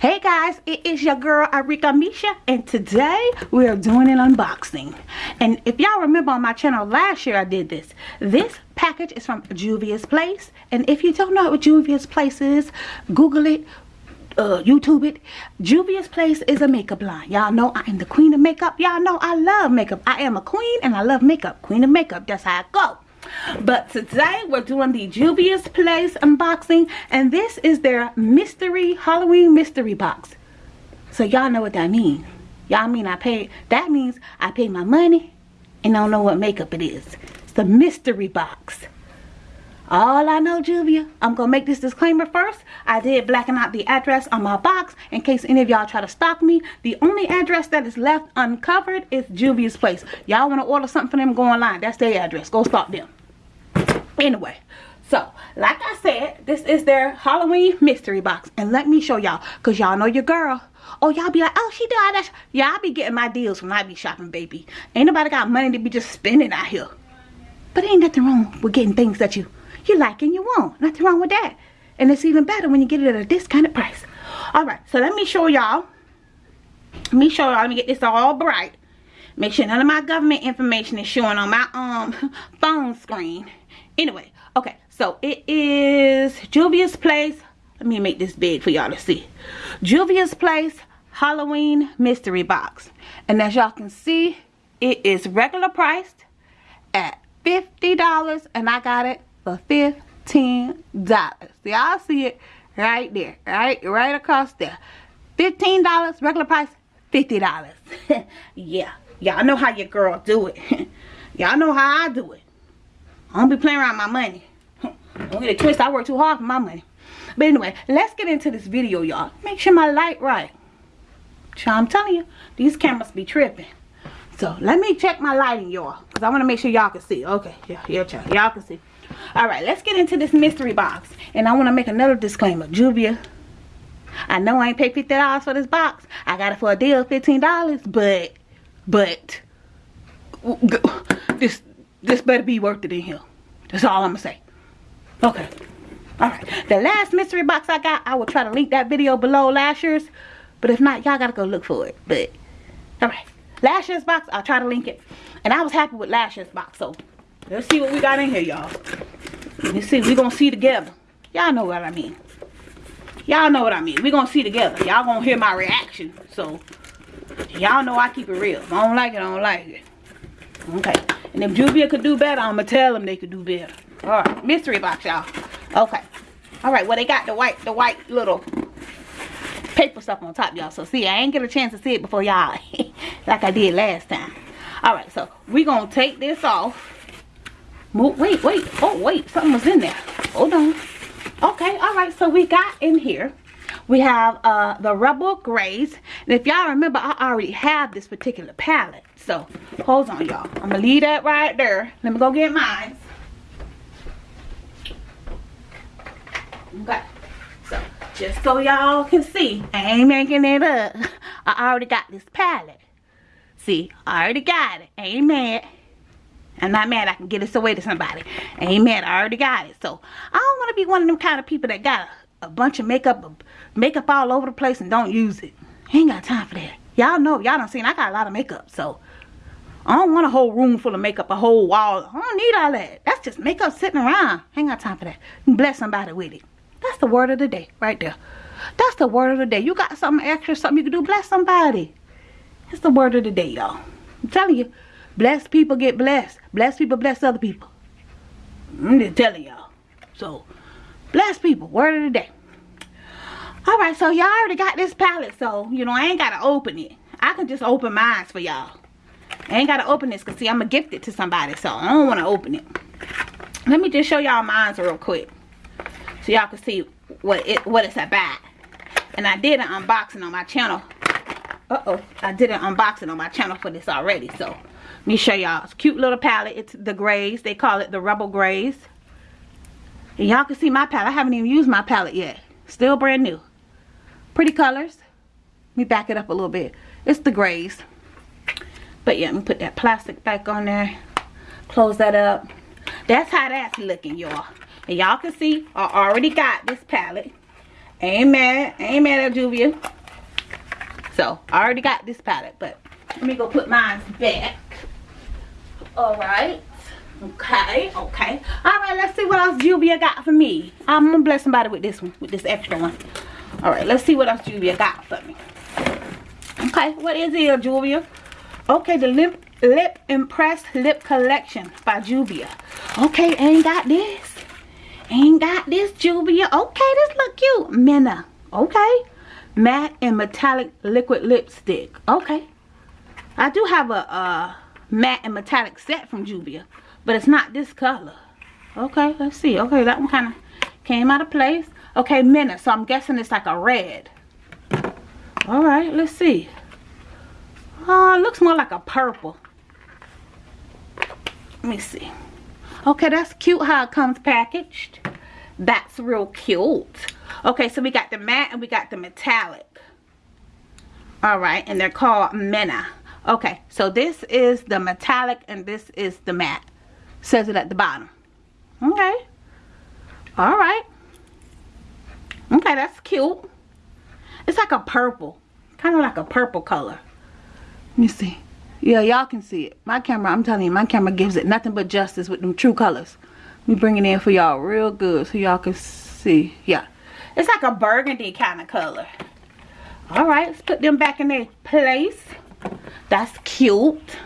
Hey guys, it is your girl Arika Misha and today we are doing an unboxing. And if y'all remember on my channel last year I did this. This package is from Juvia's Place. And if you don't know what Juvia's Place is, Google it, uh, YouTube it. Juvia's Place is a makeup line. Y'all know I am the queen of makeup. Y'all know I love makeup. I am a queen and I love makeup. Queen of makeup. That's how I go. But today we're doing the Juvia's Place unboxing. And this is their mystery, Halloween mystery box. So y'all know what that means. Y'all mean I pay, that means I pay my money and don't know what makeup it is. It's the mystery box. All I know, Juvia, I'm to make this disclaimer first. I did blacken out the address on my box in case any of y'all try to stalk me. The only address that is left uncovered is Juvia's Place. Y'all want to order something for them, go online. That's their address. Go stalk them. Anyway, so like I said, this is their Halloween mystery box. And let me show y'all, because y'all know your girl. Oh, y'all be like, oh, she doing that. Yeah, I be getting my deals when I be shopping, baby. Ain't nobody got money to be just spending out here. But ain't nothing wrong with getting things that you you like and you want. Nothing wrong with that. And it's even better when you get it at a discounted price. Alright, so let me show y'all. Let me show y'all. Let me get this all bright. Make sure none of my government information is showing on my um phone screen. Anyway, okay. So it is Juvia's Place. Let me make this big for y'all to see. Juvia's Place Halloween Mystery Box. And as y'all can see, it is regular priced at $50 and I got it for $15. Y'all see it right there, right? Right across there. $15, regular price, $50. yeah, y'all know how your girl do it. y'all know how I do it. I don't be playing around my money. Don't get a twist, I work too hard for my money. But anyway, let's get into this video, y'all. Make sure my light right. So I'm telling you, these cameras be tripping. So let me check my lighting, y'all. Because I want to make sure y'all can see. Okay, yeah, yeah, y'all can see all right let's get into this mystery box. And i want to make another disclaimer. Juvia i know i ain't paid 50 dollars for this box. I got it for a deal 15 dollars but but this this better be worth it in here. That's all i'm gonna say. Okay. All right. The last mystery box i got i will try to link that video below last year's but if not y'all gotta go look for it. But all right. Last year's box i'll try to link it. And i was happy with last year's box so Let's see what we got in here, y'all. Let's see. We're going to see together. Y'all know what I mean. Y'all know what I mean. We're going to see together. Y'all to hear my reaction. So, y'all know I keep it real. If I don't like it, I don't like it. Okay. And if Juvia could do better, I'm going to tell them they could do better. Alright. Mystery box, y'all. Okay. Alright. Well, they got the white, the white little paper stuff on top, y'all. So, see, I ain't get a chance to see it before y'all. like I did last time. Alright. So, we're going to take this off Wait, wait. Oh, wait. Something was in there. Hold on. Okay, all right. So we got in here. We have uh, the Rebel Grays. And if y'all remember, I already have this particular palette. So, hold on, y'all. I'm going to leave that right there. Let me go get mine. Okay. So, just so y'all can see, I ain't making it up. I already got this palette. See, I already got it. ain't mad. I'm not mad I can get this away to somebody. Ain't mad. I already got it. So I don't want to be one of them kind of people that got a, a bunch of makeup makeup all over the place and don't use it. Ain't got time for that. Y'all know. Y'all done seen I got a lot of makeup. So I don't want a whole room full of makeup. A whole wall. I don't need all that. That's just makeup sitting around. Ain't got time for that. bless somebody with it. That's the word of the day right there. That's the word of the day. You got something extra, something you can do. Bless somebody. It's the word of the day, y'all. I'm telling you. Blessed people get blessed. Blessed people bless other people. I'm just telling y'all. So, blessed people. Word of the day. Alright, so y'all already got this palette. So, you know, I ain't got to open it. I can just open mine for y'all. I ain't got to open this because, see, I'm going to gift it to somebody. So, I don't want to open it. Let me just show y'all mine real quick. So, y'all can see what it what it's about. And I did an unboxing on my channel. Uh-oh. I did an unboxing on my channel for this already. So, me show y'all. It's cute little palette. It's the grays. They call it the Rebel Grays. And y'all can see my palette. I haven't even used my palette yet. Still brand new. Pretty colors. Let me back it up a little bit. It's the grays. But yeah, let me put that plastic back on there. Close that up. That's how that's looking, y'all. And y'all can see I already got this palette. Ain't mad. Ain't mad at Juvia. So, I already got this palette, but let me go put mine back. Alright. Okay, okay. Alright, let's see what else Juvia got for me. I'm gonna bless somebody with this one, with this extra one. Alright, let's see what else Juvia got for me. Okay, what is it, Juvia? Okay, the lip lip impressed lip collection by Juvia. Okay, ain't got this. Ain't got this, Juvia. Okay, this look cute. Minna. Okay. Matte and metallic liquid lipstick. Okay. I do have a, a matte and metallic set from Juvia. But it's not this color. Okay, let's see. Okay, that one kind of came out of place. Okay, Minna. So I'm guessing it's like a red. Alright, let's see. Oh, it looks more like a purple. Let me see. Okay, that's cute how it comes packaged. That's real cute. Okay, so we got the matte and we got the metallic. Alright, and they're called Minna. Okay, so this is the metallic and this is the matte. Says it at the bottom. Okay. Alright. Okay, that's cute. It's like a purple. Kind of like a purple color. Let me see. Yeah, y'all can see it. My camera, I'm telling you, my camera gives it nothing but justice with them true colors. Me bring it in for y'all real good so y'all can see. Yeah. It's like a burgundy kind of color. Alright, let's put them back in their place. That's cute.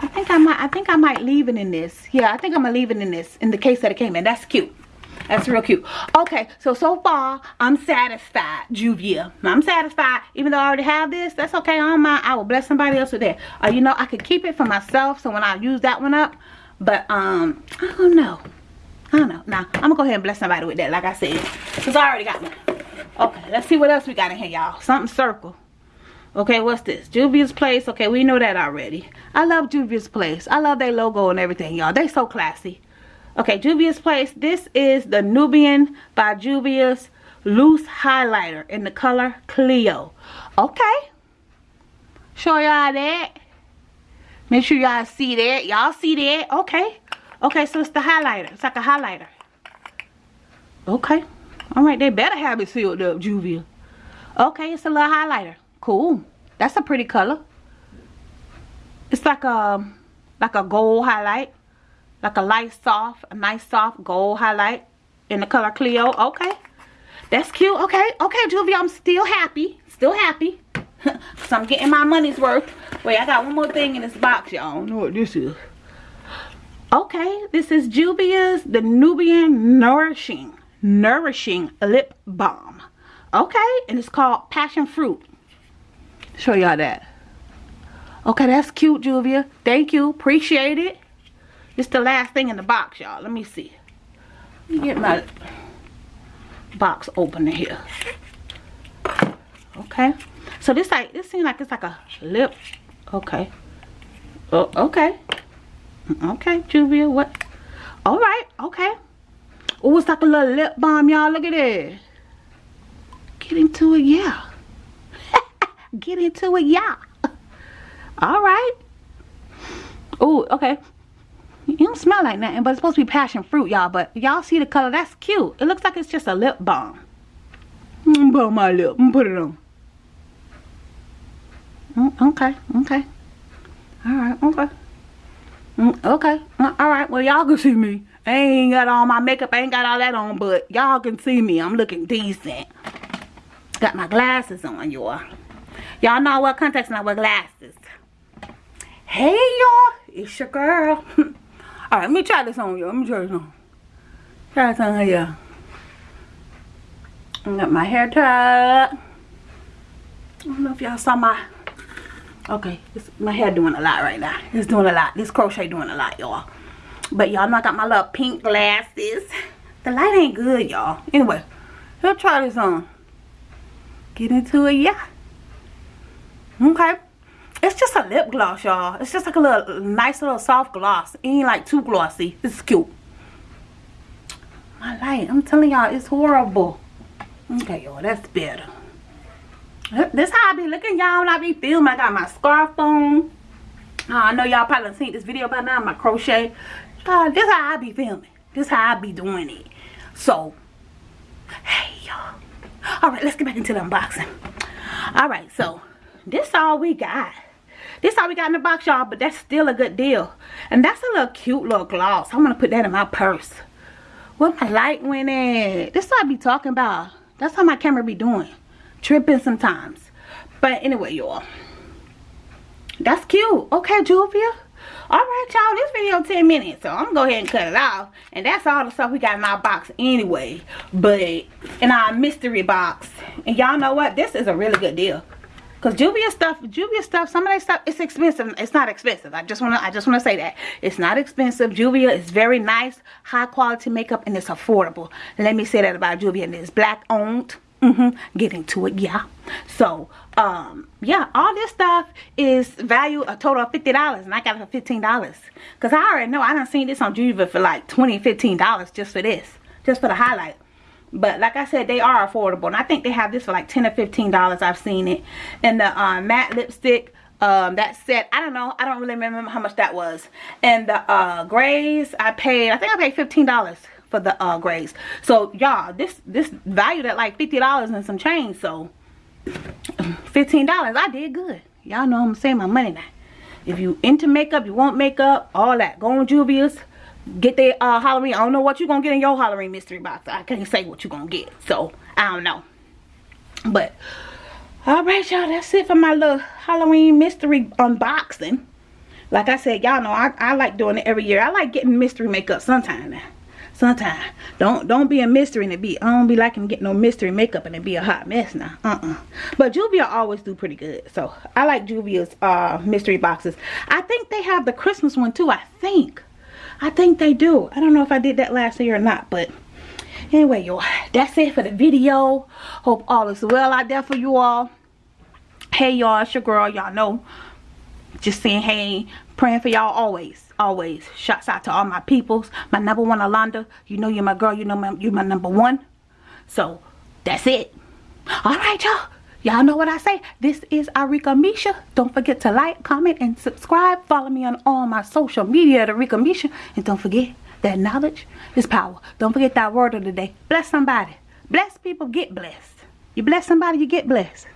I think I might I think I might leave it in this. Yeah, I think I'm gonna leave it in this in the case that it came in. That's cute. That's real cute. Okay, so so far I'm satisfied, Juvia. I'm satisfied. Even though I already have this, that's okay. I mind. I will bless somebody else with that. Uh, you know, I could keep it for myself. So when I use that one up, but um, I don't know. I don't know. Now I'm gonna go ahead and bless somebody with that, like I said, cause I already got one. Okay, let's see what else we got in here, y'all. Something circle. Okay, what's this? Juvia's Place. Okay, we know that already. I love Juvia's Place. I love their logo and everything, y'all. They so classy. Okay, Juvia's Place. This is the Nubian by Juvia's loose highlighter in the color Cleo. Okay. Show y'all that. Make sure y'all see that. Y'all see that. Okay. Okay, so it's the highlighter. It's like a highlighter. Okay. Alright, they better have it sealed up, Juvia. Okay, it's a little highlighter. Cool. That's a pretty color. It's like a, like a gold highlight. Like a light soft a nice soft gold highlight in the color Cleo okay. That's cute. Okay. Okay Juvia I'm still happy. Still happy. So I'm getting my money's worth. Wait I got one more thing in this box y'all. Don't know what this is? Okay this is Juvia's the Nubian Nourishing Nourishing Lip Balm. Okay and it's called Passion Fruit show y'all that okay that's cute Juvia thank you appreciate it it's the last thing in the box, y'all. Let me see. Let me get my box open here. Okay. So this like this seems like it's like a lip. Okay. Oh, okay. Okay, Juvia. What? All right. Okay. Oh, it's like a little lip balm, y'all. Look at it. Get into it, yeah. Get into it, y'all. All right. Oh, okay. It don't smell like nothing, but it's supposed to be passion fruit, y'all. But y'all see the color? That's cute. It looks like it's just a lip balm. Mm, put my lip. Mm, put it on. Mm, okay, okay. Alright, okay. Mm, okay, uh, alright. Well, y'all can see me. I ain't got all my makeup. I ain't got all that on, but y'all can see me. I'm looking decent. Got my glasses on, y'all. Y'all know I wear contacts and I wear glasses. Hey, y'all. It's your girl. Alright, let me try this on y'all. Let me try this on. Try this on here. I got my hair tied. I don't know if y'all saw my... Okay, my hair doing a lot right now. It's doing a lot. This crochet doing a lot, y'all. But y'all know I got my little pink glasses. The light ain't good, y'all. Anyway, let's try this on. Get into it, yeah. Okay. It's just a lip gloss, y'all. It's just like a little nice little soft gloss. It ain't like too glossy. It's cute. My light, I'm telling y'all, it's horrible. Okay, y'all, that's better. This how I be looking, y'all, when I be filming. I got my scarf on. Uh, I know y'all probably seen this video by now, my crochet. Uh, this how I be filming. This how I be doing it. So, hey, y'all. Alright, let's get back into the unboxing. Alright, so this all we got. This all we got in the box, y'all, but that's still a good deal. And that's a little cute little gloss. I'm to put that in my purse. Where my light went at? This what I be talking about. That's how my camera be doing. Tripping sometimes. But anyway, y'all. That's cute. Okay, Juvia. Alright, y'all. This video 10 minutes. So I'm to go ahead and cut it off. And that's all the stuff we got in our box anyway. But in our mystery box. And y'all know what? This is a really good deal. Cause Juvia stuff, Juvia stuff, some of that stuff, it's expensive. It's not expensive. I just wanna, I just wanna say that it's not expensive. Juvia is very nice, high quality makeup, and it's affordable. Let me say that about Juvia. And it's black owned. Mm -hmm. Get into it, yeah. So, um, yeah, all this stuff is value a total of fifty dollars, and I got it for fifteen dollars. Cause I already know I done seen this on Juvia for like 20 15 dollars just for this, just for the highlight but like i said they are affordable. And i think they have this for like 10 or 15 dollars. I've seen it. And the uh, matte lipstick um, that set i don't know. I don't really remember how much that was. And the uh grays i paid i think i paid 15 dollars for the uh grays. So y'all this this valued at like 50 dollars and some change. So 15 dollars i did good. Y'all know i'm saving my money now. If you into makeup you want makeup all that. Go on juvia's get their uh, Halloween. I don't know what you're going to get in your Halloween mystery box. I can't say what you're going to get. So, I don't know. But, alright y'all. That's it for my little Halloween mystery unboxing. Like I said, y'all know I, I like doing it every year. I like getting mystery makeup sometime now. Sometime. Don't don't be a mystery and it be, I don't be liking getting no mystery makeup and it be a hot mess now. Uh-uh. But Juvia always do pretty good. So, I like Juvia's uh, mystery boxes. I think they have the Christmas one too. I think. I think they do. I don't know if I did that last year or not, but anyway, y'all, that's it for the video. Hope all is well out there for you all. Hey, y'all, it's your girl. Y'all know. Just saying hey, praying for y'all always, always. Shouts out to all my peoples. My number one, Alonda. You know you're my girl. You know my, you're my number one. So, that's it. All right, y'all. Y'all know what I say. This is Arika Misha. Don't forget to like, comment, and subscribe. Follow me on all my social media at Arika Misha. And don't forget that knowledge is power. Don't forget that word of the day. Bless somebody. Bless people, get blessed. You bless somebody, you get blessed.